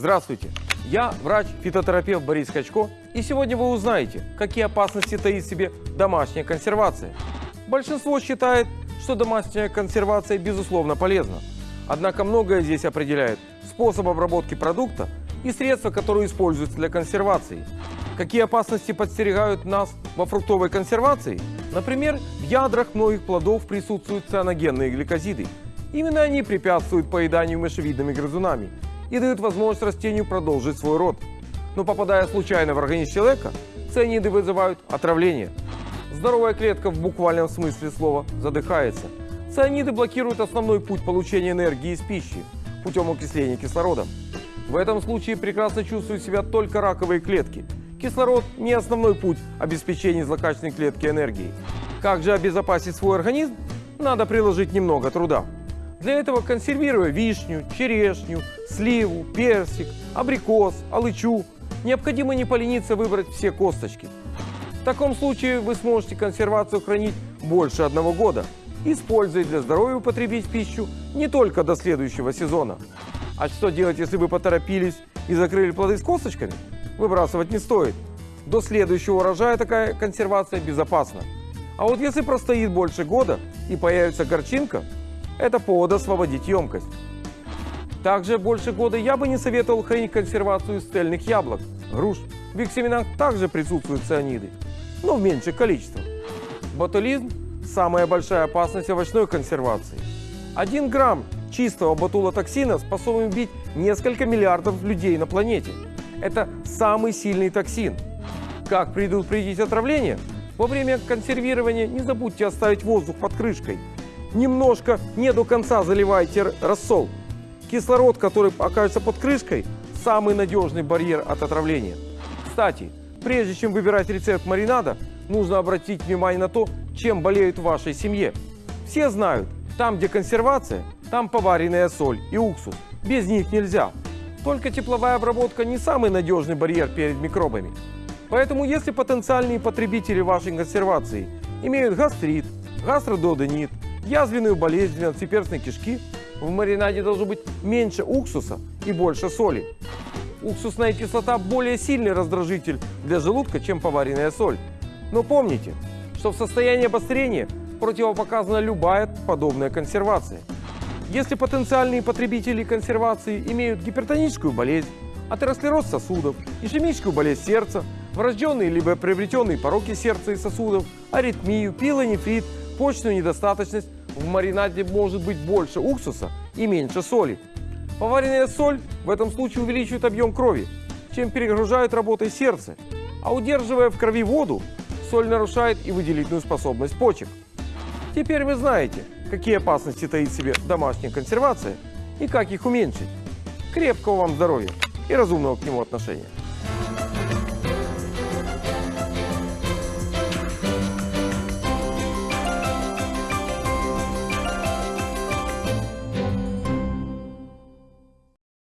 Здравствуйте! Я врач-фитотерапевт Борис Качко, и сегодня вы узнаете, какие опасности таит в себе домашняя консервация. Большинство считает, что домашняя консервация безусловно полезна. Однако многое здесь определяет способ обработки продукта и средства, которые используются для консервации. Какие опасности подстерегают нас во фруктовой консервации? Например, в ядрах многих плодов присутствуют цианогенные гликозиды. Именно они препятствуют поеданию мышевидными грызунами и дают возможность растению продолжить свой род. Но попадая случайно в организм человека, цианиды вызывают отравление. Здоровая клетка в буквальном смысле слова задыхается. Цианиды блокируют основной путь получения энергии из пищи путем окисления кислородом. В этом случае прекрасно чувствуют себя только раковые клетки. Кислород – не основной путь обеспечения злокачественной клетки энергией. Как же обезопасить свой организм? Надо приложить немного труда. Для этого консервируя вишню, черешню, сливу, персик, абрикос, алычу, необходимо не полениться выбрать все косточки. В таком случае вы сможете консервацию хранить больше одного года, используя для здоровья употребить пищу не только до следующего сезона. А что делать, если вы поторопились и закрыли плоды с косточками? Выбрасывать не стоит. До следующего урожая такая консервация безопасна. А вот если простоит больше года и появится горчинка, это повод освободить емкость. Также больше года я бы не советовал хранить консервацию цельных яблок, груш. В их семенах также присутствуют цианиды, но в меньших количествах. Ботулизм – самая большая опасность овощной консервации. Один грамм чистого ботулотоксина способен убить несколько миллиардов людей на планете. Это самый сильный токсин. Как предупредить отравление? Во время консервирования не забудьте оставить воздух под крышкой. Немножко не до конца заливайте рассол. Кислород, который окажется под крышкой, самый надежный барьер от отравления. Кстати, прежде чем выбирать рецепт маринада, нужно обратить внимание на то, чем болеют в вашей семье. Все знают, там, где консервация, там поваренная соль и уксус. Без них нельзя. Только тепловая обработка не самый надежный барьер перед микробами. Поэтому, если потенциальные потребители вашей консервации имеют гастрит, гастродуоденит, язвенную болезнь двенадцатиперстной кишки, в маринаде должно быть меньше уксуса и больше соли. Уксусная кислота более сильный раздражитель для желудка, чем поваренная соль. Но помните, что в состоянии обострения противопоказана любая подобная консервация. Если потенциальные потребители консервации имеют гипертоническую болезнь, атеросклероз сосудов, ишемическую болезнь сердца, врожденные либо приобретенные пороки сердца и сосудов, аритмию, пилонефрит, почечную недостаточность, в маринаде может быть больше уксуса и меньше соли. Поваренная соль в этом случае увеличивает объем крови, чем перегружает работой сердце, а удерживая в крови воду, соль нарушает и выделительную способность почек. Теперь вы знаете, какие опасности таит в себе домашняя консервация и как их уменьшить. Крепкого вам здоровья и разумного к нему отношения.